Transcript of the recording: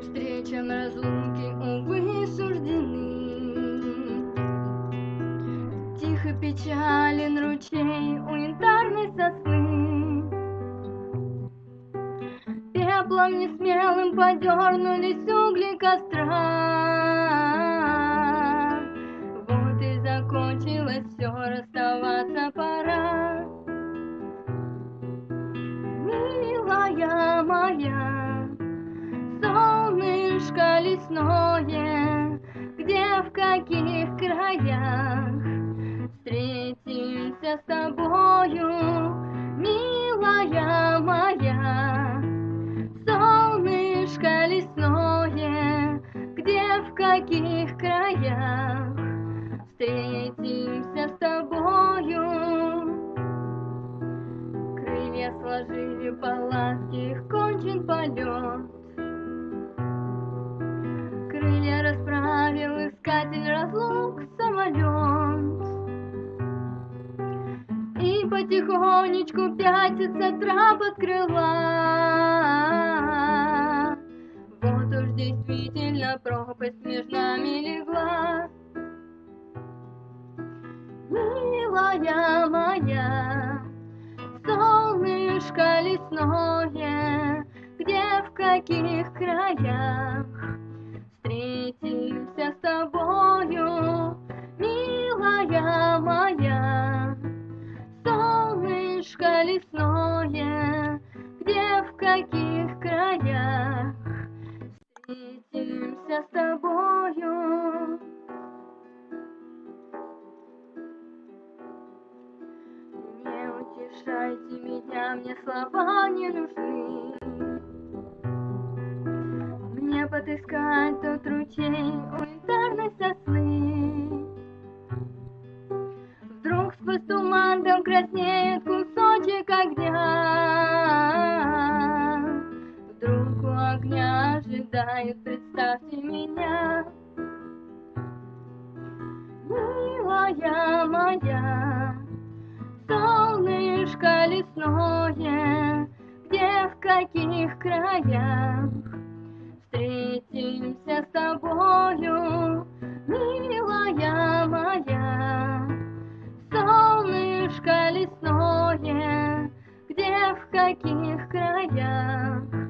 Встречам разлуки, увы, суждены. Тихо печален ручей у янтарной сосны. Пеплом несмелым подернулись угли костра. Вот и закончилось все, расставаться пора. Милая моя, солнышко лесное, Где, в каких краях встретимся с тобою, Милая моя, солнышко лесное, Где, в каких краях встретимся с тобою. Крылья сложили палатки, кончен полет. И потихонечку пятится трап от крыла. Вот уж действительно пропасть между нами легла. Милая моя, солнышко лесное, Где, в каких краях встретимся с тобою, Милая моя, лесное, Где, в каких краях встретимся с тобою. Не утешайте меня, мне слова не нужны. Мне подыскать тот ручей у янтарной. Вдруг сквозь туман там краснеет ожидает, представьте меня. Милая моя, солнышко лесное, где, в каких краях встретимся с тобою, милая моя. Солнышко лесное, где, в каких краях